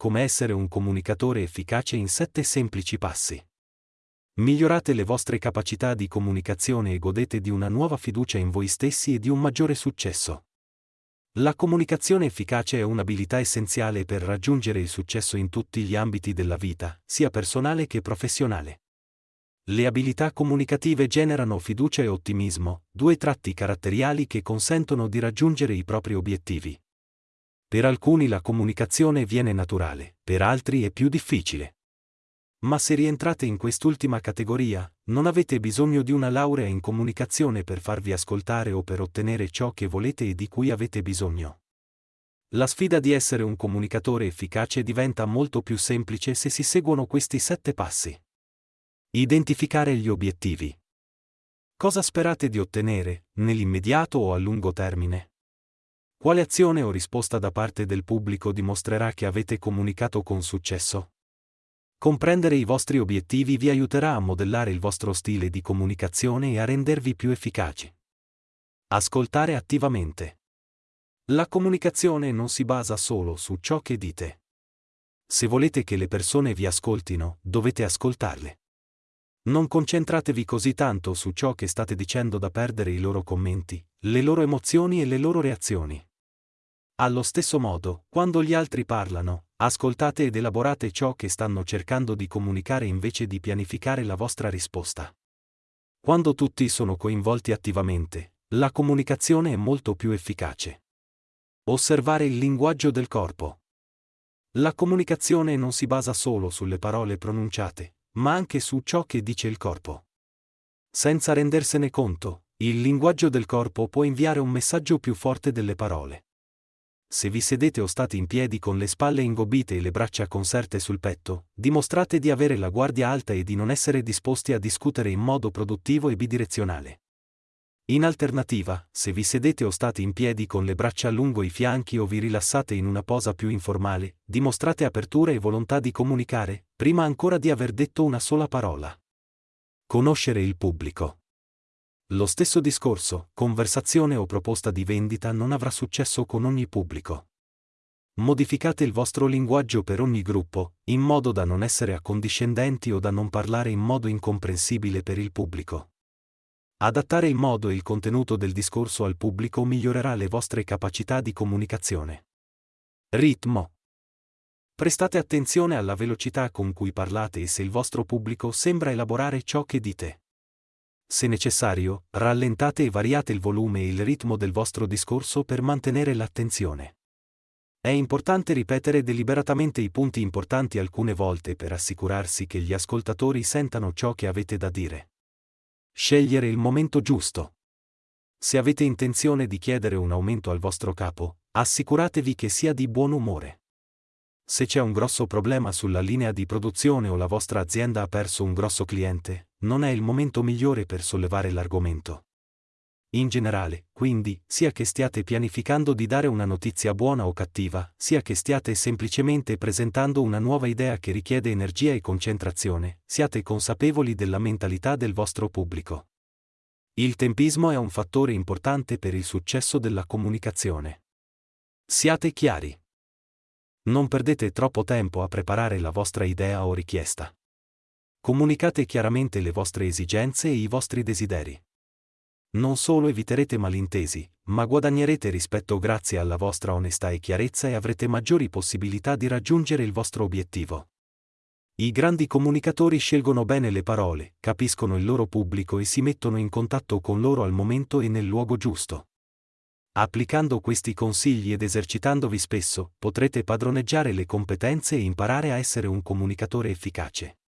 come essere un comunicatore efficace in 7 semplici passi. Migliorate le vostre capacità di comunicazione e godete di una nuova fiducia in voi stessi e di un maggiore successo. La comunicazione efficace è un'abilità essenziale per raggiungere il successo in tutti gli ambiti della vita, sia personale che professionale. Le abilità comunicative generano fiducia e ottimismo, due tratti caratteriali che consentono di raggiungere i propri obiettivi. Per alcuni la comunicazione viene naturale, per altri è più difficile. Ma se rientrate in quest'ultima categoria, non avete bisogno di una laurea in comunicazione per farvi ascoltare o per ottenere ciò che volete e di cui avete bisogno. La sfida di essere un comunicatore efficace diventa molto più semplice se si seguono questi sette passi. Identificare gli obiettivi. Cosa sperate di ottenere, nell'immediato o a lungo termine? Quale azione o risposta da parte del pubblico dimostrerà che avete comunicato con successo? Comprendere i vostri obiettivi vi aiuterà a modellare il vostro stile di comunicazione e a rendervi più efficaci. Ascoltare attivamente. La comunicazione non si basa solo su ciò che dite. Se volete che le persone vi ascoltino, dovete ascoltarle. Non concentratevi così tanto su ciò che state dicendo da perdere i loro commenti, le loro emozioni e le loro reazioni. Allo stesso modo, quando gli altri parlano, ascoltate ed elaborate ciò che stanno cercando di comunicare invece di pianificare la vostra risposta. Quando tutti sono coinvolti attivamente, la comunicazione è molto più efficace. Osservare il linguaggio del corpo. La comunicazione non si basa solo sulle parole pronunciate, ma anche su ciò che dice il corpo. Senza rendersene conto, il linguaggio del corpo può inviare un messaggio più forte delle parole. Se vi sedete o state in piedi con le spalle ingobbite e le braccia conserte sul petto, dimostrate di avere la guardia alta e di non essere disposti a discutere in modo produttivo e bidirezionale. In alternativa, se vi sedete o state in piedi con le braccia lungo i fianchi o vi rilassate in una posa più informale, dimostrate apertura e volontà di comunicare, prima ancora di aver detto una sola parola. Conoscere il pubblico. Lo stesso discorso, conversazione o proposta di vendita non avrà successo con ogni pubblico. Modificate il vostro linguaggio per ogni gruppo, in modo da non essere accondiscendenti o da non parlare in modo incomprensibile per il pubblico. Adattare il modo e il contenuto del discorso al pubblico migliorerà le vostre capacità di comunicazione. Ritmo. Prestate attenzione alla velocità con cui parlate e se il vostro pubblico sembra elaborare ciò che dite. Se necessario, rallentate e variate il volume e il ritmo del vostro discorso per mantenere l'attenzione. È importante ripetere deliberatamente i punti importanti alcune volte per assicurarsi che gli ascoltatori sentano ciò che avete da dire. Scegliere il momento giusto. Se avete intenzione di chiedere un aumento al vostro capo, assicuratevi che sia di buon umore. Se c'è un grosso problema sulla linea di produzione o la vostra azienda ha perso un grosso cliente, non è il momento migliore per sollevare l'argomento. In generale, quindi, sia che stiate pianificando di dare una notizia buona o cattiva, sia che stiate semplicemente presentando una nuova idea che richiede energia e concentrazione, siate consapevoli della mentalità del vostro pubblico. Il tempismo è un fattore importante per il successo della comunicazione. Siate chiari. Non perdete troppo tempo a preparare la vostra idea o richiesta. Comunicate chiaramente le vostre esigenze e i vostri desideri. Non solo eviterete malintesi, ma guadagnerete rispetto grazie alla vostra onestà e chiarezza e avrete maggiori possibilità di raggiungere il vostro obiettivo. I grandi comunicatori scelgono bene le parole, capiscono il loro pubblico e si mettono in contatto con loro al momento e nel luogo giusto. Applicando questi consigli ed esercitandovi spesso, potrete padroneggiare le competenze e imparare a essere un comunicatore efficace.